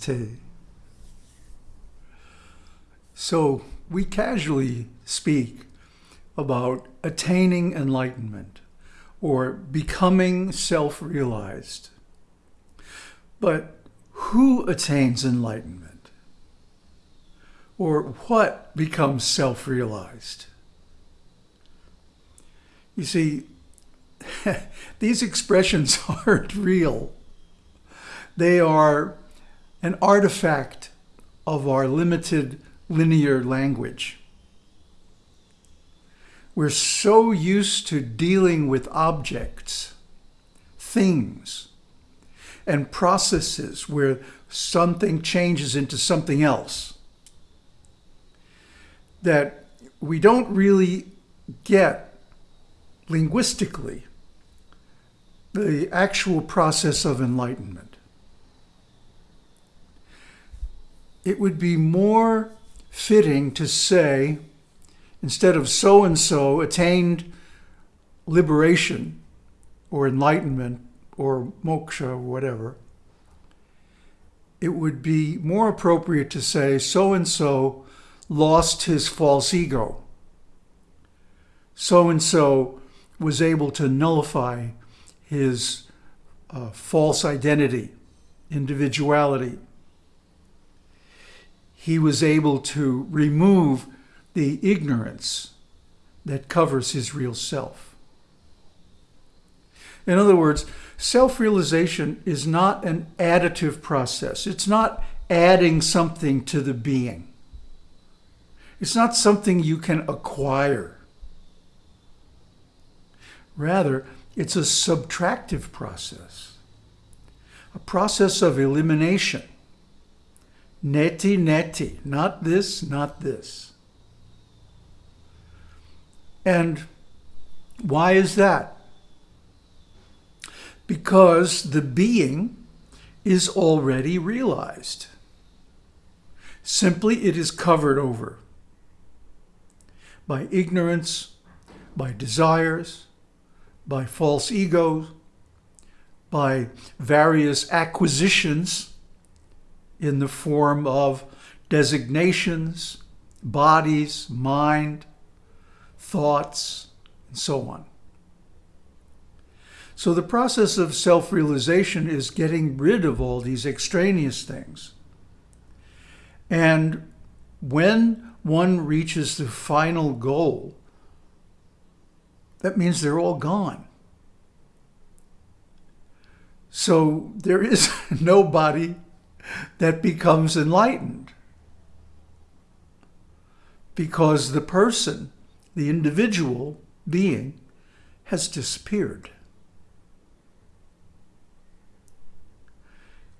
Namaste. So we casually speak about attaining enlightenment or becoming self-realized. But who attains enlightenment? Or what becomes self-realized? You see, these expressions aren't real. They are an artifact of our limited linear language. We're so used to dealing with objects, things, and processes where something changes into something else that we don't really get linguistically the actual process of enlightenment. It would be more fitting to say, instead of so-and-so attained liberation or enlightenment or moksha or whatever, it would be more appropriate to say so-and-so lost his false ego. So-and-so was able to nullify his uh, false identity, individuality. He was able to remove the ignorance that covers his real self. In other words, self-realization is not an additive process. It's not adding something to the being. It's not something you can acquire. Rather, it's a subtractive process, a process of elimination. Neti, neti, not this, not this. And why is that? Because the being is already realized. Simply, it is covered over by ignorance, by desires, by false egos, by various acquisitions in the form of designations, bodies, mind, thoughts, and so on. So the process of self-realization is getting rid of all these extraneous things. And when one reaches the final goal, that means they're all gone. So there is nobody that becomes enlightened because the person, the individual being, has disappeared.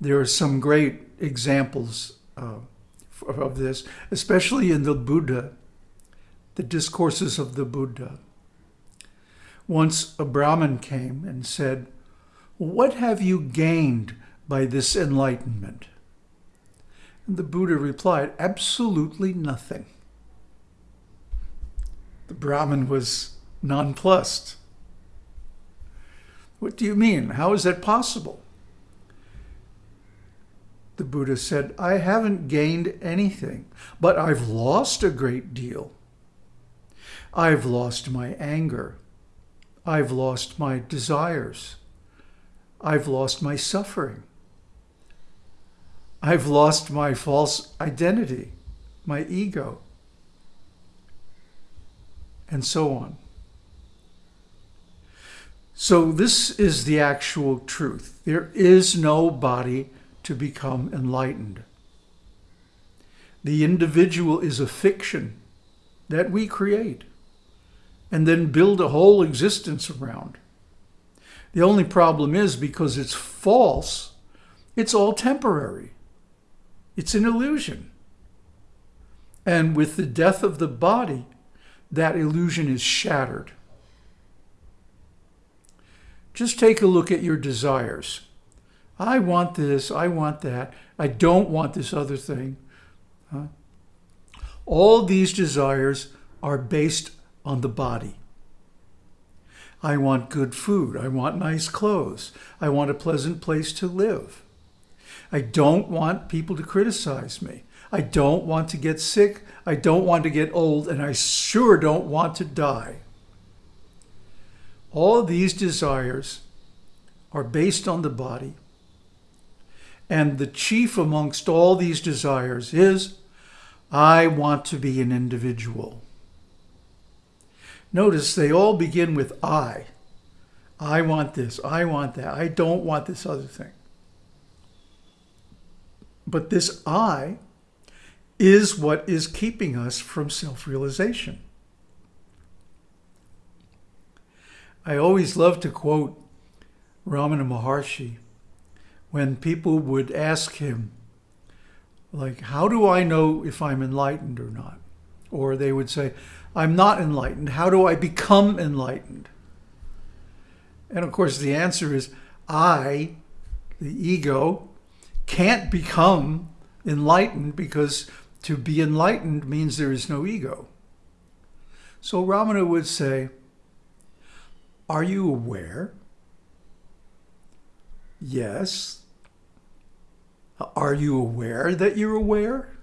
There are some great examples uh, of this, especially in the Buddha, the discourses of the Buddha. Once a Brahmin came and said, what have you gained by this enlightenment? And the Buddha replied, absolutely nothing. The Brahmin was nonplussed. What do you mean? How is that possible? The Buddha said, I haven't gained anything, but I've lost a great deal. I've lost my anger. I've lost my desires. I've lost my suffering. I've lost my false identity, my ego, and so on. So this is the actual truth. There is no body to become enlightened. The individual is a fiction that we create and then build a whole existence around. The only problem is because it's false, it's all temporary. It's an illusion. And with the death of the body, that illusion is shattered. Just take a look at your desires. I want this, I want that, I don't want this other thing. Huh? All these desires are based on the body. I want good food. I want nice clothes. I want a pleasant place to live. I don't want people to criticize me. I don't want to get sick. I don't want to get old. And I sure don't want to die. All these desires are based on the body. And the chief amongst all these desires is, I want to be an individual. Notice they all begin with I. I want this. I want that. I don't want this other thing. But this I is what is keeping us from self-realization. I always love to quote Ramana Maharshi when people would ask him, like, how do I know if I'm enlightened or not? Or they would say, I'm not enlightened. How do I become enlightened? And of course, the answer is I, the ego, can't become enlightened because to be enlightened means there is no ego. So Ramana would say, are you aware? Yes. Are you aware that you're aware?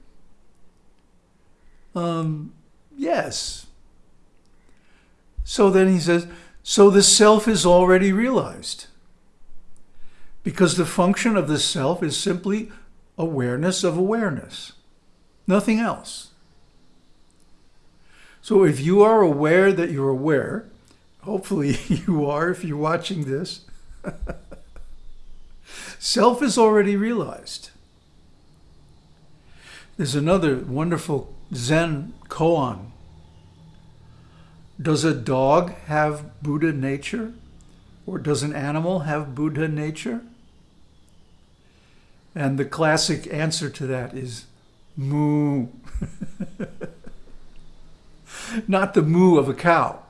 Um, yes. So then he says, so the self is already realized. Because the function of the self is simply awareness of awareness, nothing else. So if you are aware that you're aware, hopefully you are if you're watching this, self is already realized. There's another wonderful Zen koan. Does a dog have Buddha nature? Or does an animal have Buddha nature? And the classic answer to that is moo. Not the moo of a cow.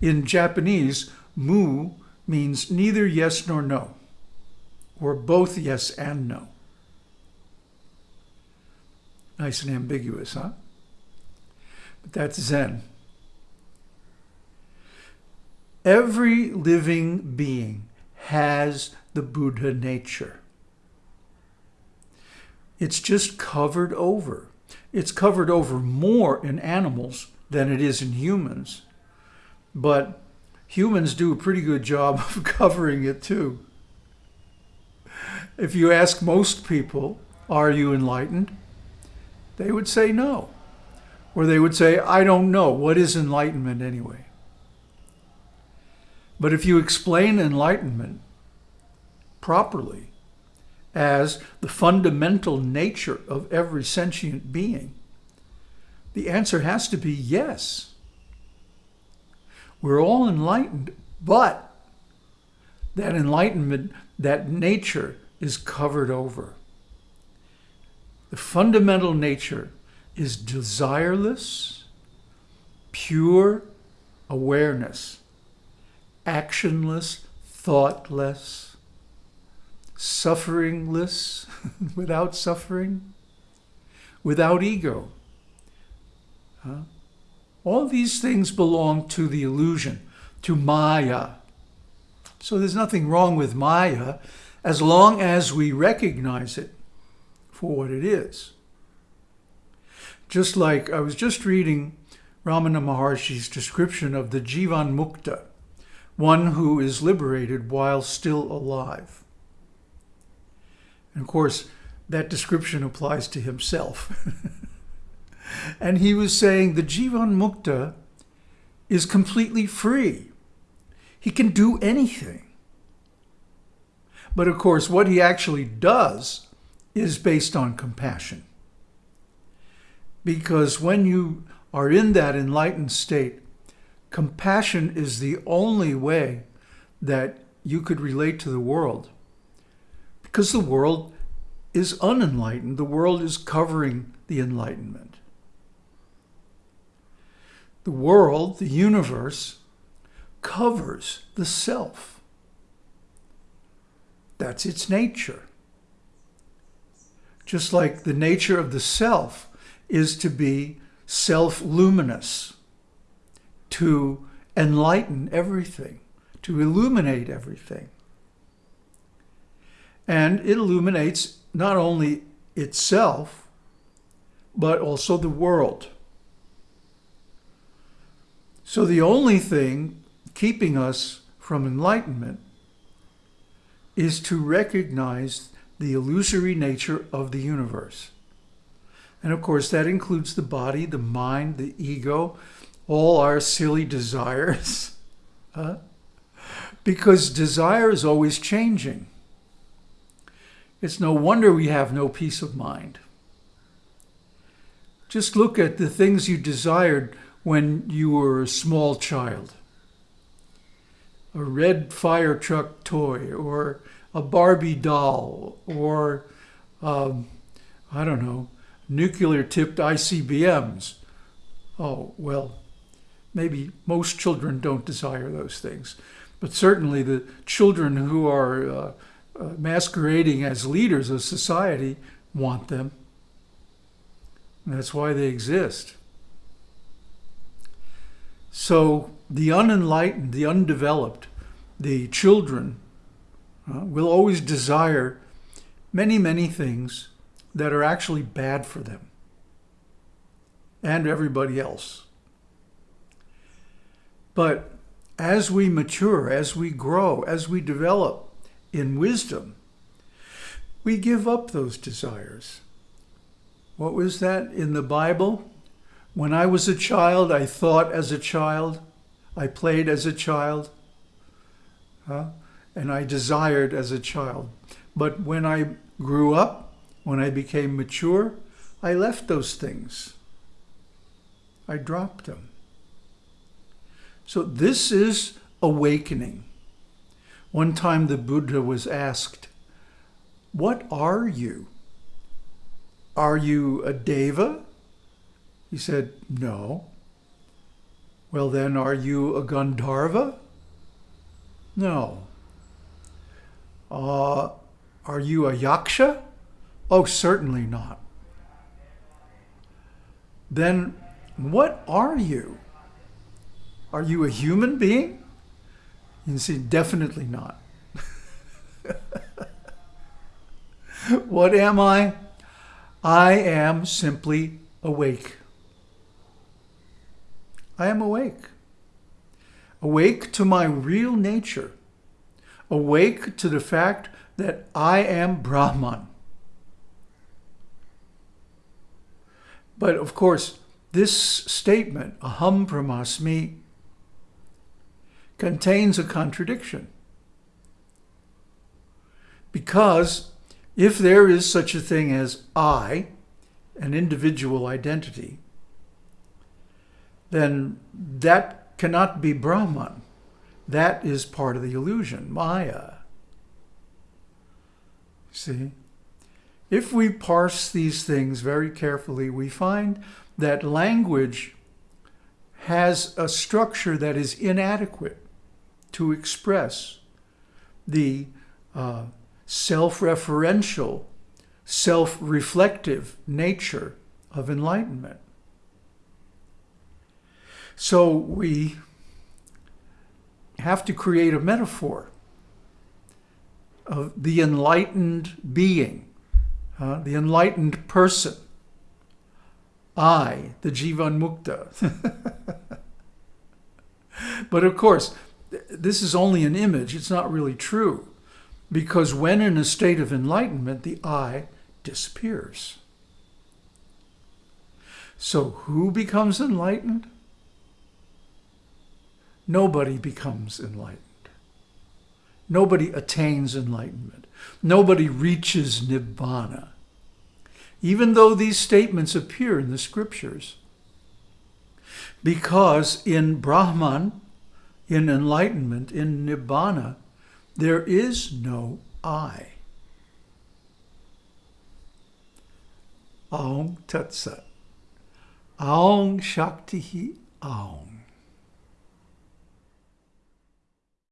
In Japanese, moo means neither yes nor no, or both yes and no. Nice and ambiguous, huh? But that's Zen. Every living being has the Buddha nature. It's just covered over. It's covered over more in animals than it is in humans. But humans do a pretty good job of covering it too. If you ask most people, are you enlightened? They would say no. Or they would say, I don't know. What is enlightenment anyway? But if you explain enlightenment properly as the fundamental nature of every sentient being, the answer has to be yes. We're all enlightened, but that enlightenment, that nature is covered over. The fundamental nature is desireless, pure awareness, actionless, thoughtless, sufferingless, without suffering, without ego. Huh? All these things belong to the illusion, to Maya. So there's nothing wrong with Maya as long as we recognize it for what it is. Just like I was just reading Ramana Maharshi's description of the Jivan Mukta, one who is liberated while still alive. And of course, that description applies to himself. and he was saying the Jivan Mukta is completely free. He can do anything. But of course, what he actually does is based on compassion. Because when you are in that enlightened state, compassion is the only way that you could relate to the world. Because the world is unenlightened. The world is covering the enlightenment. The world, the universe, covers the self. That's its nature. just like the nature of the self is to be self-luminous, to enlighten everything, to illuminate everything. And it illuminates not only itself, but also the world. So the only thing keeping us from enlightenment is to recognize the illusory nature of the universe. And of course, that includes the body, the mind, the ego, all our silly desires. huh? Because desire is always changing. It's no wonder we have no peace of mind. Just look at the things you desired when you were a small child. A red fire truck toy or a Barbie doll or, um, I don't know, nuclear-tipped ICBMs. Oh, well, maybe most children don't desire those things. But certainly the children who are uh, uh, masquerading as leaders of society want them. And that's why they exist. So the unenlightened, the undeveloped, the children uh, will always desire many, many things that are actually bad for them and everybody else. But as we mature, as we grow, as we develop in wisdom, we give up those desires. What was that in the Bible? When I was a child, I thought as a child, I played as a child, huh? and I desired as a child. But when I grew up, when I became mature, I left those things. I dropped them. So this is awakening. One time the Buddha was asked, what are you? Are you a deva? He said, no. Well then, are you a Gandharva? No. Uh, are you a yaksha? Oh, certainly not. Then what are you? Are you a human being? You see, definitely not. what am I? I am simply awake. I am awake. Awake to my real nature. Awake to the fact that I am Brahman. But of course, this statement, aham brahmasmi, contains a contradiction. Because if there is such a thing as I, an individual identity, then that cannot be Brahman. That is part of the illusion, Maya. See? If we parse these things very carefully, we find that language has a structure that is inadequate to express the uh, self-referential, self-reflective nature of enlightenment. So we have to create a metaphor of the enlightened being, uh, the enlightened person. I, the Jivan Mukta. but of course, this is only an image. It's not really true. Because when in a state of enlightenment, the I disappears. So who becomes enlightened? Nobody becomes enlightened. Nobody attains enlightenment. Nobody reaches Nibbana. Even though these statements appear in the scriptures. Because in Brahman, in enlightenment, in Nibbana, there is no I. Aum Tat Sat. Aum Shakti Aum.